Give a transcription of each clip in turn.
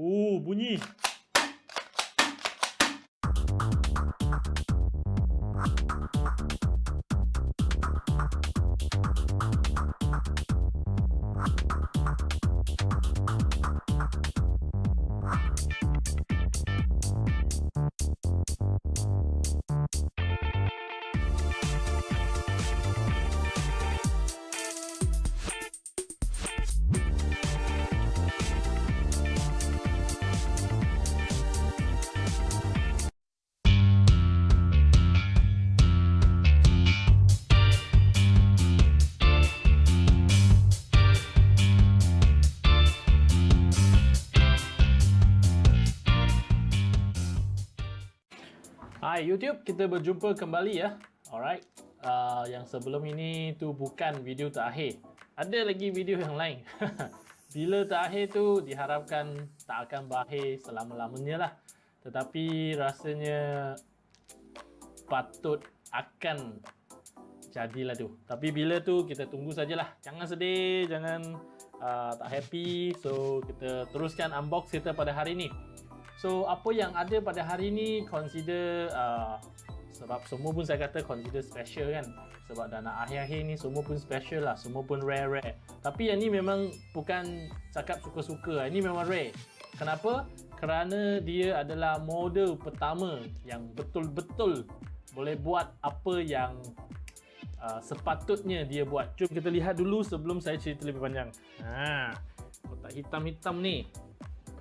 Oh, bunyi. Hai YouTube, kita berjumpa kembali ya. Alright. Uh, yang sebelum ini tu bukan video terakhir. Ada lagi video yang lain. Bila terakhir tu diharapkan tak akan berakhir selama-lamanya lah. Tetapi rasanya patut akan jadilah tu. Tapi bila tu kita tunggu sajalah. Jangan sedih, jangan uh, tak happy. So kita teruskan unbox kita pada hari ini. So apa yang ada pada hari ini consider uh, sebab semua pun saya kata consider special kan. Sebab dah nak akhir-akhir ni semua pun special lah semua pun rare-rare tapi yang ni memang bukan cakap suka-suka ini memang rare. Kenapa? kerana dia adalah model pertama yang betul-betul boleh buat apa yang uh, sepatutnya dia buat. Jom kita lihat dulu sebelum saya cerita lebih panjang. Ha, kotak hitam-hitam ni.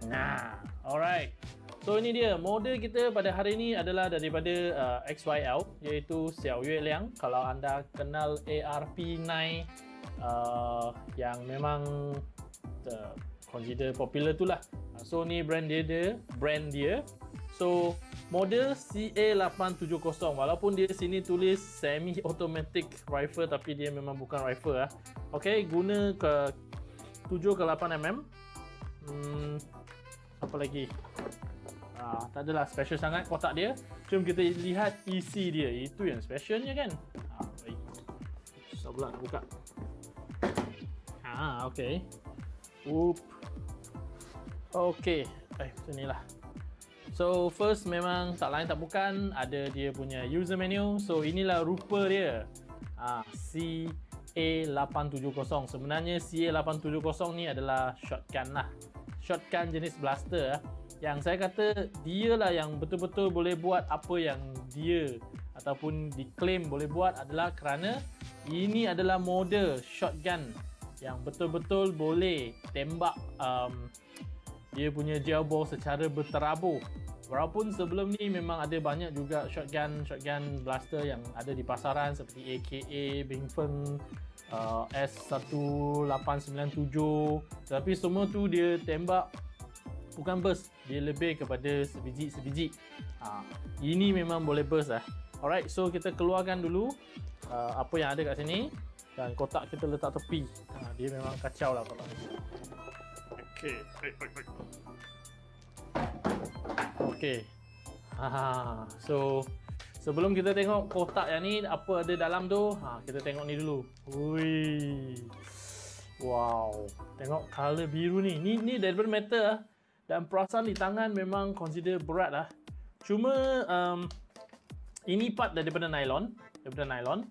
Nah, alright. So ini dia model kita pada hari ini adalah daripada uh, XYL iaitu Xiao Yue Liang. Kalau anda kenal ARP9 uh, yang memang uh, consider popular tu lah. Uh, so ni brand dia dia, brand dia. So model CA870 walaupun dia sini tulis semi automatic rifle tapi dia memang bukan rifle ah. Okay, guna ke 7 ke 8 mm. Hmm, apa lagi? Ah, tak adalah special sangat kotak dia. Jom kita lihat isi dia. Itu yang specialnya kan? Ah, baik. Susah pula nak buka. Ah, ok Oop. ok eh, macam ni lah. So first memang tak lain tak bukan ada dia punya user menu. So inilah rupa dia. Ah, CA870 sebenarnya CA870 ni adalah shotgun lah shotgun jenis blaster ah, yang saya kata dia lah yang betul-betul boleh buat apa yang dia ataupun diklaim boleh buat adalah kerana ini adalah model shotgun yang betul-betul boleh tembak um, dia punya gel ball secara berterabur walaupun sebelum ni memang ada banyak juga shotgun shotgun blaster yang ada di pasaran seperti AKA, Bingfeng uh, S1897 tapi semua tu dia tembak bukan burst dia lebih kepada sebiji-sebiji. Ha, ini memang boleh burst lah. Alright so kita keluarkan dulu uh, apa yang ada kat sini dan kotak kita letak tepi. Ha, dia memang kacau lah kotak. Ni ok ok ha, so Sebelum kita tengok kotak yang ni apa ada dalam tu, ha kita tengok ni dulu. Ui. Wow. Tengok color biru ni. Ni ni daripada metal lah. Dan perasan di tangan memang consider berat lah. Cuma um, ini part daripada nylon, daripada nylon.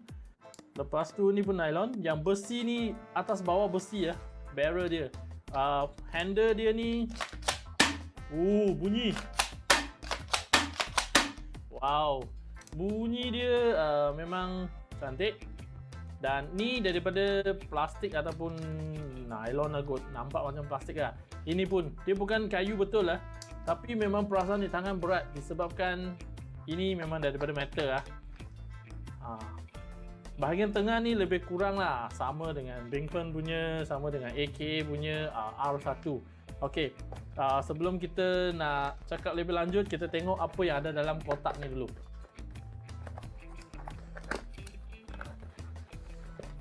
Lepas tu ni pun nylon. Yang besi ni atas bawah besi ya. Barrel dia. Uh, handle dia ni Uh, bunyi. Wow. Bunyi dia uh, memang cantik. Dan ni daripada plastik ataupun nylon lah kot. Nampak macam plastik lah. Ini pun dia bukan kayu betul lah. Tapi memang perasaan di tangan berat. Disebabkan ini memang daripada metal lah. Ha. bahagian tengah ni lebih kurang lah. Sama dengan Bingfen punya sama dengan AK punya uh, R1 ok uh, sebelum kita nak cakap lebih lanjut kita tengok apa yang ada dalam kotak ni dulu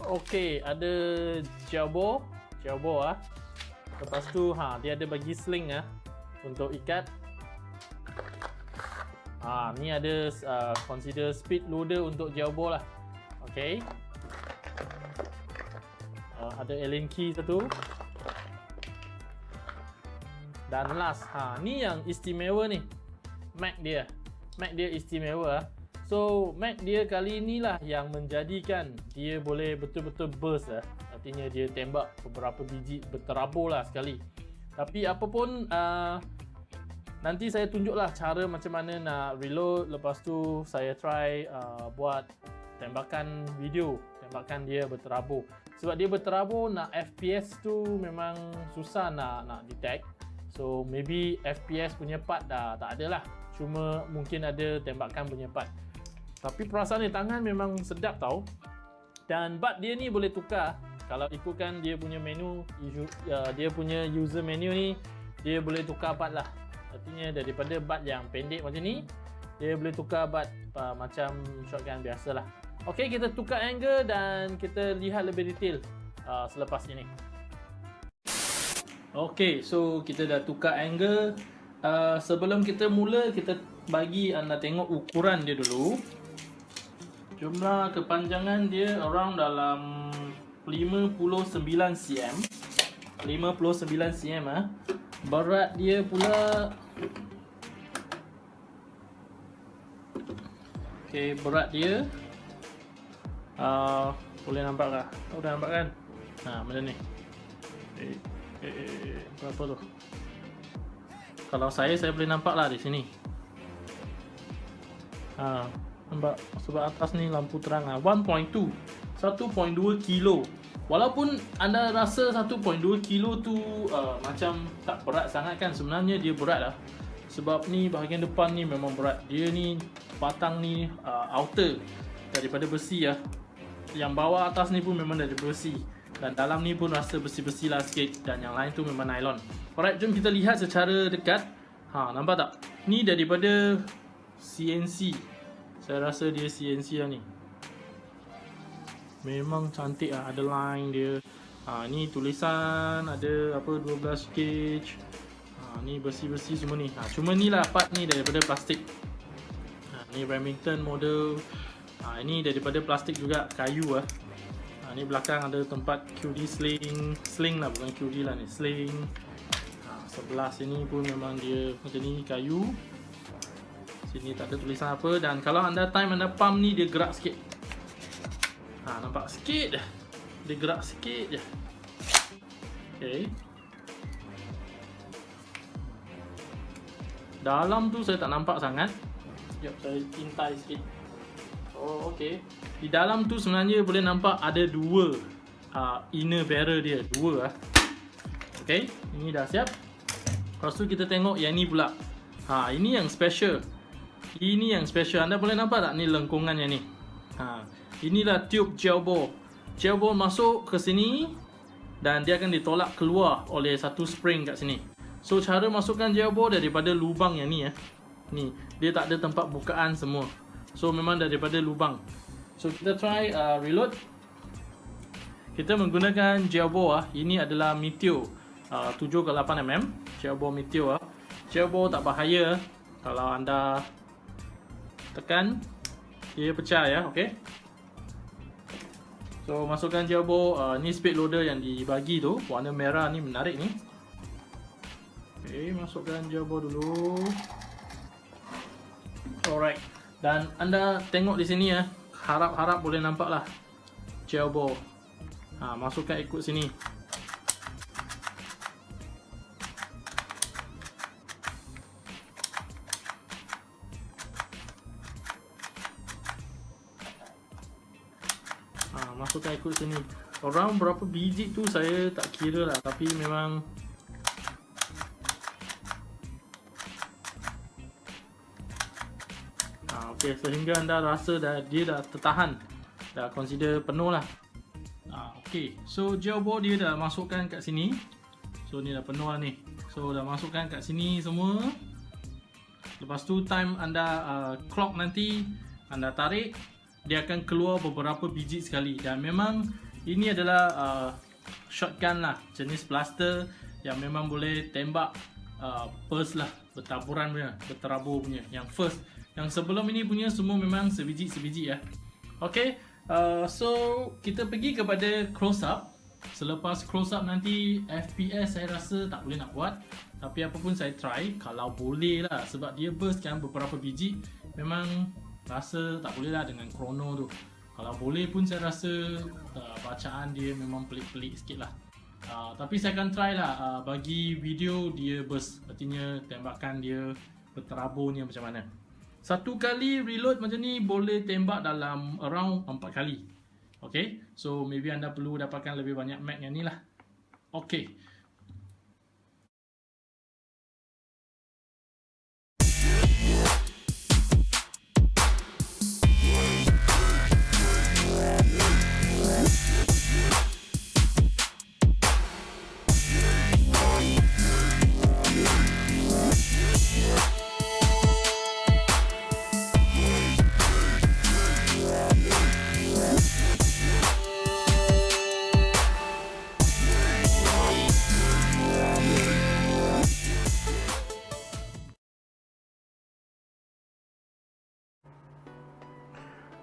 Okey, ada jabo, jabo ah. Lepas tu ha dia ada bagi sling ah untuk ikat. Ha ni ada uh, consider speed loader untuk jabo lah. Okey. Uh, ada Allen key satu. Dan last, ha ni yang istimewa ni. Mag dia. Mag dia istimewa. Ah. So, mag dia kali inilah yang menjadikan dia boleh betul-betul burst lah. Artinya dia tembak beberapa biji berterabur lah sekali. Tapi apapun uh, nanti saya tunjuklah cara macam mana nak reload lepas tu saya try uh, buat tembakan video tembakan dia berterabur sebab dia berterabur nak FPS tu memang susah nak nak detect so maybe FPS punya part dah tak ada lah. Cuma mungkin ada tembakan punya part. Tapi perasaan di tangan memang sedap tau. Dan bat dia ni boleh tukar. Kalau ikutkan dia punya menu uh, dia punya user menu ni dia boleh tukar bat lah. Artinya daripada bat yang pendek macam ni Dia boleh tukar bat uh, macam shotgun biasa lah. Ok kita tukar angle dan kita lihat lebih detail uh, selepas ini Ok so kita dah tukar angle uh, Sebelum kita mula kita bagi anda tengok ukuran dia dulu Jumlah kepanjangan dia around dalam 59 cm 59 cm ah. Berat dia pula Okay, berat dia uh, Boleh nampak kah? Oh, dah nampak kan? Ha, macam ni eh, eh, Berapa tu? Kalau saya, saya boleh nampak lah di sini. Ha, Nampak? Sebab atas ni lampu terang lah 1.2 1.2 kilo. Walaupun anda rasa 1.2 kilo tu uh, macam tak berat sangat kan sebenarnya dia berat lah. Sebab ni bahagian depan ni memang berat. Dia ni batang ni uh, outer daripada besi ya. Yang bawah atas ni pun memang dari besi dan dalam ni pun rasa besi-besi lah sikit dan yang lain tu memang nylon. Alright jom kita lihat secara dekat. Ha nampak tak? Ni daripada CNC saya rasa dia CNC lah ni. Memang cantik lah Ada line dia. Ha, Ni tulisan Ada apa 12 gauge. Ha, Ni besi-besi semua ni. Ha, Cuma ni lah part ni daripada plastik. Ha, Ni Remington model. Ha, Ini daripada plastik juga Kayu lah Ni belakang ada tempat QD sling Sling lah bukan QD lah ni Sling ha, Sebelah sini pun memang dia Macam ni kayu Sini tak ada tulisan apa Dan kalau anda time anda pump ni Dia gerak sikit Ha, nampak sikit. Dia gerak sikit je. Okey. Dalam tu saya tak nampak sangat. Sekejap saya tintai sikit. Oh, okey. Di dalam tu sebenarnya boleh nampak ada dua uh, inner barrel dia. Dua lah. Okey, ini dah siap. Lepas tu kita tengok yang ni pula. Ha, ini yang special. Ini yang special. Anda boleh nampak tak ni lengkungan yang ni? Ha, inilah tube gel ball. Gel ball masuk ke sini dan dia akan ditolak keluar oleh satu spring kat sini. So cara masukkan gel ball daripada lubang yang ni ya. Ni, dia tak ada tempat bukaan semua. So memang daripada lubang. So kita try uh, reload. Kita menggunakan ball ah. Ini adalah Meteor uh, 7 ke 8 mm. Ball Meteor ah. Ball tak bahaya kalau anda tekan dia pecah ya, okey. So masukkan jabo uh, ni speed loader yang dibagi tu, warna merah ni menarik ni. Okey, masukkan jabo dulu. Alright. Dan anda tengok di sini ya, harap-harap boleh nampak lah jabo. Ha, masukkan ikut sini. masukkan ikut sini Orang berapa biji tu saya tak kira lah Tapi memang Okay sehingga anda rasa dah, dia dah tertahan. Dah consider penuh lah. Ha, Okay. So gel ball dia dah masukkan kat sini. So ni dah penuh lah ni. So dah masukkan kat sini semua. Lepas tu time anda uh, clock nanti Anda tarik dia akan keluar beberapa biji sekali. Dan memang ini adalah uh, shotgun lah. Jenis blaster yang memang boleh tembak uh, burst lah. Bertaburan punya berterabur punya. Yang first yang sebelum ini punya semua memang sebiji-sebiji ya. Ok uh, so kita pergi kepada close up. Selepas close up nanti FPS saya rasa tak boleh nak buat. Tapi apapun saya try Kalau boleh lah. Sebab dia burst kan beberapa biji. Memang rasa tak boleh lah dengan chrono tu. Kalau boleh pun saya rasa uh, Bacaan dia memang pelik-pelik sikit lah. Uh, Tapi saya akan try lah uh, Bagi video dia burst. Artinya tembakan dia Berterabur macam mana Satu kali reload macam ni Boleh tembak dalam around 4 kali Okay, so maybe anda perlu dapatkan lebih banyak mag yang ni lah. Okay.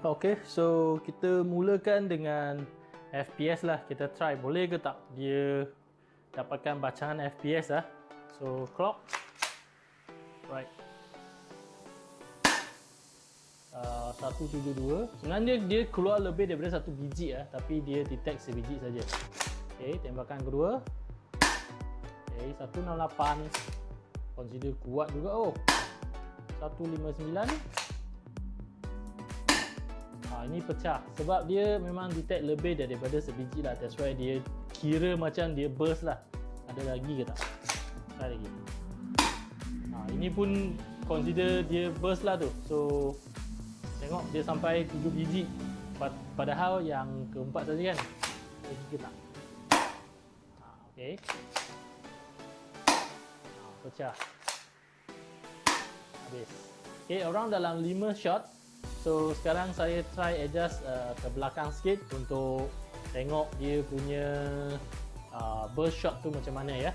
Okay, so kita mulakan dengan FPS lah. Kita try boleh ke tak dia dapatkan bacaan FPS lah. So clock, right. Uh, 172 Sebenarnya dia keluar lebih daripada satu biji lah Tapi dia detect sebiji saja. Okay, tembakan kedua Okay, 168 Consider kuat juga oh 159 ini pecah. Sebab dia memang detect lebih daripada sebiji lah. That's why dia kira macam dia burst lah. Ada lagi ke tak? try lagi. Ha, ini pun consider dia burst lah tu. So tengok dia sampai 7 biji. Padahal yang keempat tadi kan lagi ke tak? Ha, ok ha, pecah. Habis. Ok orang dalam 5 shot So sekarang saya try adjust uh, ke belakang sikit untuk tengok dia punya uh, burst shot tu macam mana ya.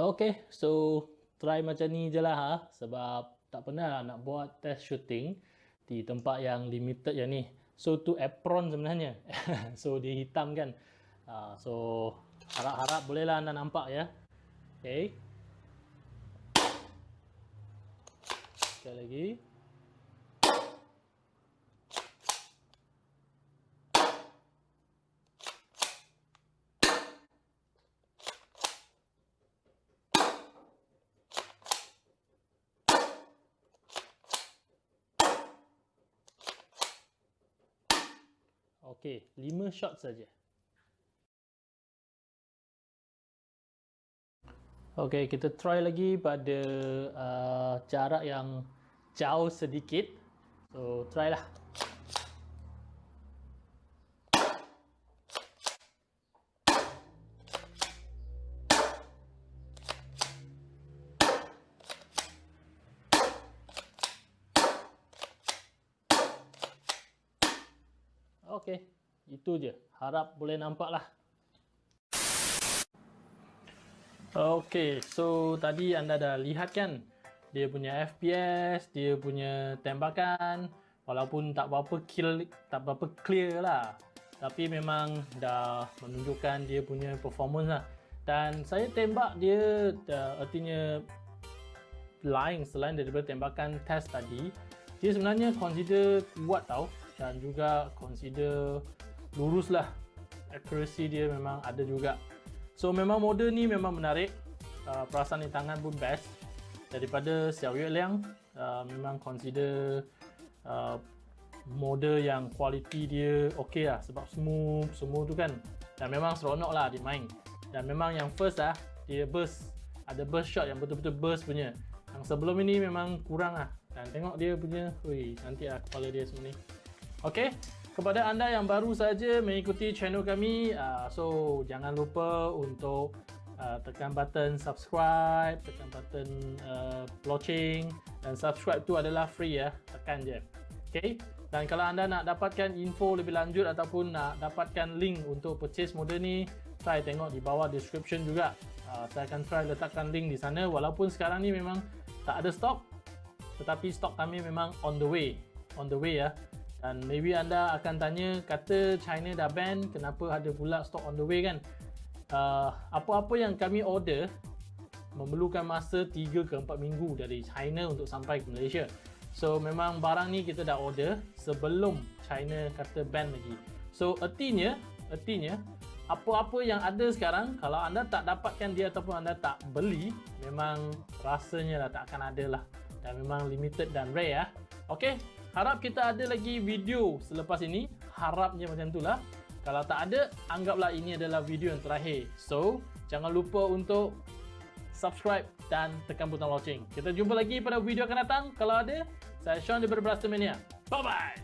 Okay, so try macam ni je lah ha, sebab tak pernah lah nak buat test shooting di tempat yang limited yang ni. So tu apron sebenarnya. so dia hitam kan. Uh, so harap-harap bolehlah anda nampak ya. Okay. Sekali lagi Okey, 5 shot saja. Okey, kita try lagi pada uh, jarak yang jauh sedikit. So, try lah. Okey, itu je. Harap boleh nampak lah. Okay, so tadi anda dah lihat kan dia punya FPS, dia punya tembakan walaupun tak berapa kill, tak berapa clear lah. Tapi memang dah menunjukkan dia punya performance lah. Dan saya tembak dia dah, artinya lain selain daripada tembakan test tadi dia sebenarnya consider kuat tau. Dan juga consider lurus lah. Accuracy dia memang ada juga. So memang model ni memang menarik. Uh, Perasan di tangan pun best Daripada Xiao Yue Liang uh, Memang consider uh, Model yang quality dia okey lah Sebab smooth semua tu kan. Dan memang seronok lah dia main. Dan memang yang first lah Dia burst. Ada burst shot yang betul-betul burst punya. Yang sebelum ini memang kurang lah. Dan tengok dia punya Ui, nanti lah kepala dia semua ni. Okay kepada anda yang baru saja mengikuti channel kami uh, so jangan lupa untuk uh, tekan button subscribe tekan button uh, watching dan subscribe tu adalah free ya tekan je. Okay? Dan kalau anda nak dapatkan info lebih lanjut ataupun nak dapatkan link untuk purchase model ni try tengok di bawah description juga. Uh, saya akan try letakkan link di sana. Walaupun sekarang ni memang tak ada stok tetapi stok kami memang on the way on the way ya. Dan maybe anda akan tanya, kata China dah ban, kenapa ada pula stock on the way kan? Uh, apa-apa yang kami order memerlukan masa 3 ke 4 minggu dari China untuk sampai ke Malaysia. So memang barang ni kita dah order sebelum China kata ban lagi. So artinya, artinya apa-apa yang ada sekarang kalau anda tak dapatkan dia ataupun anda tak beli memang rasanya lah tak akan ada lah dan memang limited dan rare ya. Okey, harap kita ada lagi video selepas ini. Harapnya macam itulah. Kalau tak ada, anggaplah ini adalah video yang terakhir. So, jangan lupa untuk subscribe dan tekan butang lonceng. Kita jumpa lagi pada video akan datang. Kalau ada, saya Sean daripada Blaster Mania. Bye-bye!